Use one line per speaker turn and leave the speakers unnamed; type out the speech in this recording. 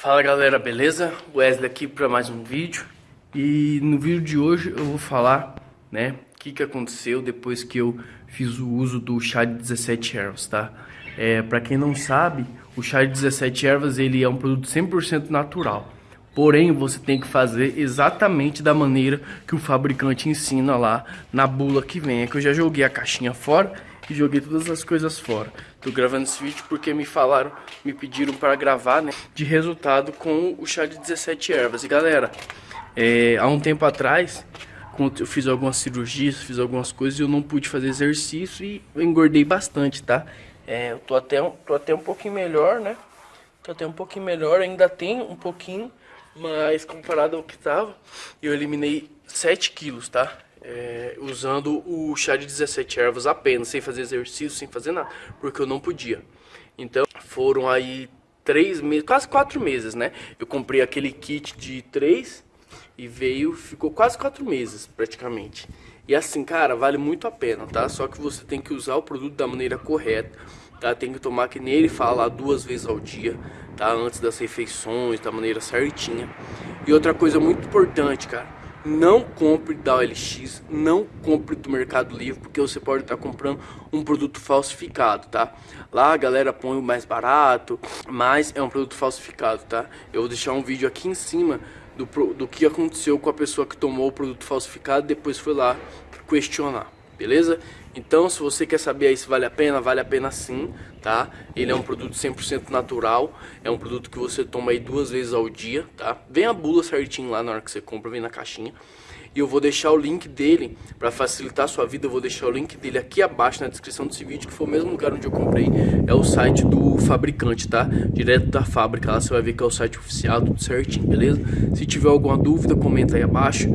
Fala galera, beleza? Wesley aqui para mais um vídeo E no vídeo de hoje eu vou falar, né, o que, que aconteceu depois que eu fiz o uso do chá de 17 ervas, tá? É, para quem não sabe, o chá de 17 ervas ele é um produto 100% natural Porém, você tem que fazer exatamente da maneira que o fabricante ensina lá na bula que vem É que eu já joguei a caixinha fora e joguei todas as coisas fora. Tô gravando esse vídeo porque me falaram, me pediram para gravar, né, de resultado com o chá de 17 ervas. E galera, é, há um tempo atrás, eu fiz algumas cirurgias, fiz algumas coisas e eu não pude fazer exercício e eu engordei bastante, tá? É, eu tô até, tô até um pouquinho melhor, né? Tô até um pouquinho melhor, ainda tem um pouquinho, mas comparado ao que tava, eu eliminei 7 quilos, tá? É, usando o chá de 17 ervas apenas, sem fazer exercício, sem fazer nada, porque eu não podia. Então foram aí três meses, quase quatro meses, né? Eu comprei aquele kit de três e veio, ficou quase quatro meses praticamente. E assim, cara, vale muito a pena, tá? Só que você tem que usar o produto da maneira correta, tá? Tem que tomar que ele fala duas vezes ao dia, tá? Antes das refeições, da maneira certinha. E outra coisa muito importante, cara não compre da OLX, não compre do Mercado Livre, porque você pode estar comprando um produto falsificado, tá? Lá a galera põe o mais barato, mas é um produto falsificado, tá? Eu vou deixar um vídeo aqui em cima do, do que aconteceu com a pessoa que tomou o produto falsificado e depois foi lá questionar beleza? Então, se você quer saber aí se vale a pena, vale a pena sim, tá? Ele é um produto 100% natural, é um produto que você toma aí duas vezes ao dia, tá? Vem a bula certinho lá na hora que você compra, vem na caixinha. E eu vou deixar o link dele, para facilitar a sua vida, eu vou deixar o link dele aqui abaixo na descrição desse vídeo, que foi o mesmo lugar onde eu comprei, é o site do fabricante, tá? Direto da fábrica, lá você vai ver que é o site oficial, tudo certinho, beleza? Se tiver alguma dúvida, comenta aí abaixo.